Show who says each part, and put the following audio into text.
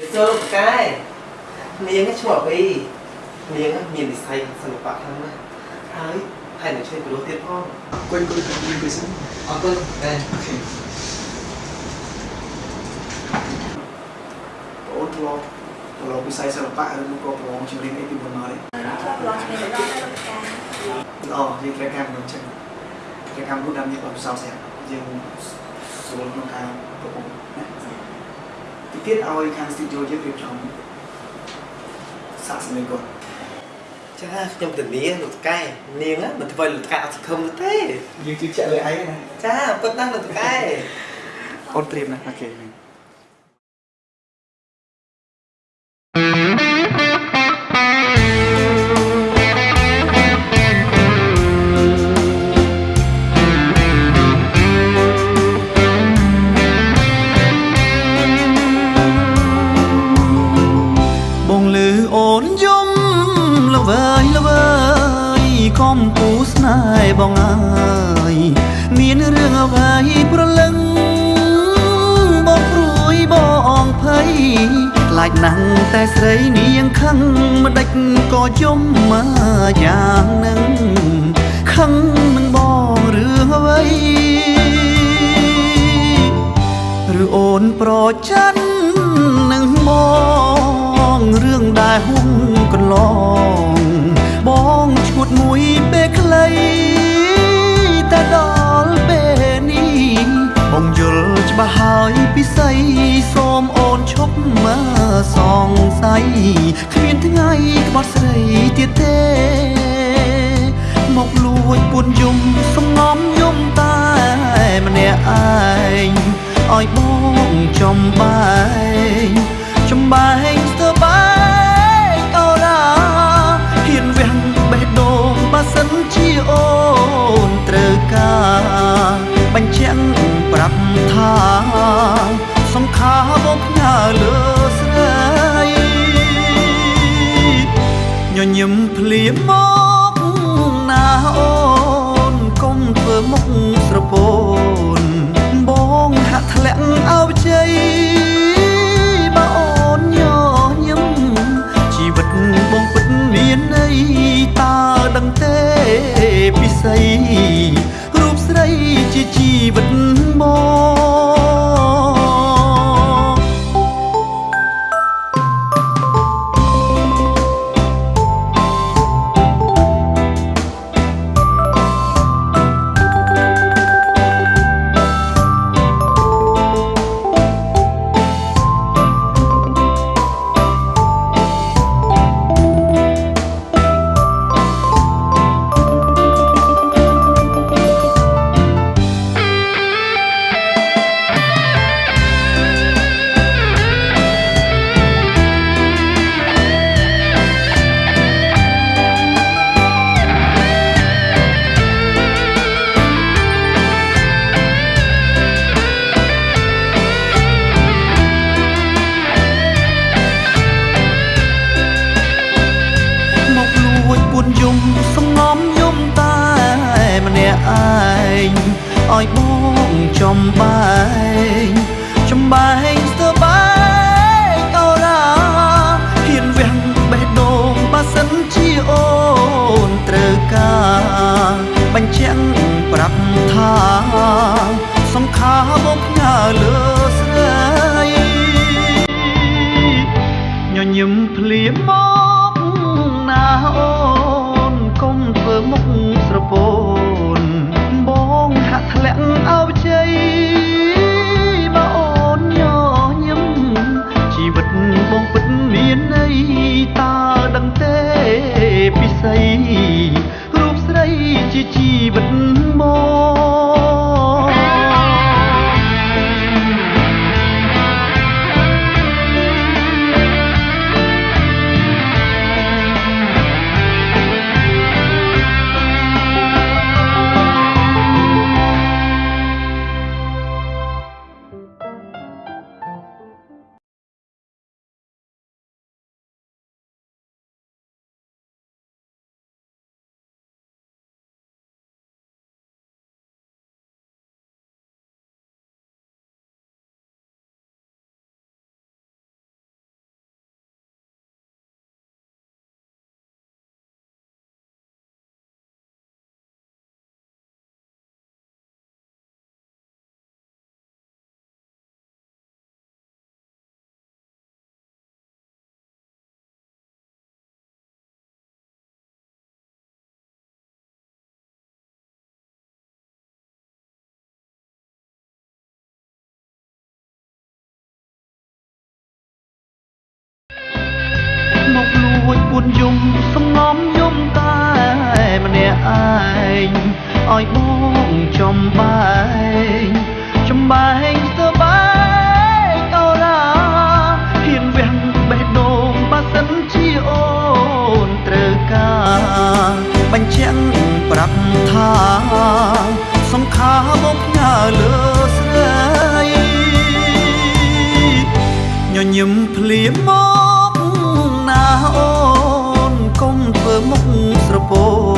Speaker 1: ចូលកែនាងឈ្មោះអីនាងមានវិស័យសិល្បៈខ្លាំងណាស់ហើយហើយនឹងជួយព្រោះទៀតផង
Speaker 2: គុណគុណគុណគុណគុណ
Speaker 1: អរគុណកែ
Speaker 2: អូខេអូនធ្លាប់ធ្លាប់វិស័យសិល្បៈឬមកក៏ប្រឡងចម្រៀងអីពីមុនមកទេ
Speaker 3: cho lo chuyện đó là một cái
Speaker 2: ល្អយើងត្រូវការមនុស្សចឹងត្រូវការមនុស្សដែលមានបទពិសោធន៍ស្រាប់យើងស្រួលក្នុងការប្រកបណា ទីទៀតឲ្យខាង studio យើងរៀបចំសាកសម្លេងគាត់
Speaker 1: ចាខ្ញុំទៅនាងលោកកែនាងមិនធ្វើលោកកែអត់សង្ឃឹមទេ
Speaker 2: យើងជឿជាក់លើឯងណា
Speaker 1: ចាពិតណាស់លោកកែ
Speaker 2: អូនត្រៀមណាអូខេ
Speaker 4: ណាស់តែស្រីនាងខឹងមិនដេចក៏យំមកយ៉ាងនឹងខឹងនឹងបងរឿងអ្វីឬអូនប្រច័ននឹងបងរឿងដែលហុងកន្លងបងឈួតមួយពេលខ្លីតែដល់ពេលនេះបងយល់ច្បាស់ហើយពិសីសូមអូនឈប់មក សង្ស័យគ្មានថ្ងៃក្បត់ស្រីទៀតទេ ញញឹមភ្លាមមកណាអូនកុំធ្វើមុខស្រពោនបងហាក់ធ្លាក់អោបជ័យ ចំបែងចំបែងស្ទើបែងអូរ៉ាហ៊ានវាំងបេះដូងបើសិនជាអូនត្រូវការបញ្ជាក់ប្រាប់ថាសង្ខារបងផ្ញើលើស្រីញញឹមភ្លាមមកណាអូនកុំធ្វើមុខស្រពោ នយំសំងំយំតែម្នាក់ឯងឲ្យបងចំបែងចំបែងស្បែកអូឡាហ៊ានវាំងបេះដូងបើសិនជាអូនត្រូវការបញ្ជាក់ប្រាប់ថាសង្ខារមកផ្ញើលើស្រីញញឹមភ្លាមមក មុ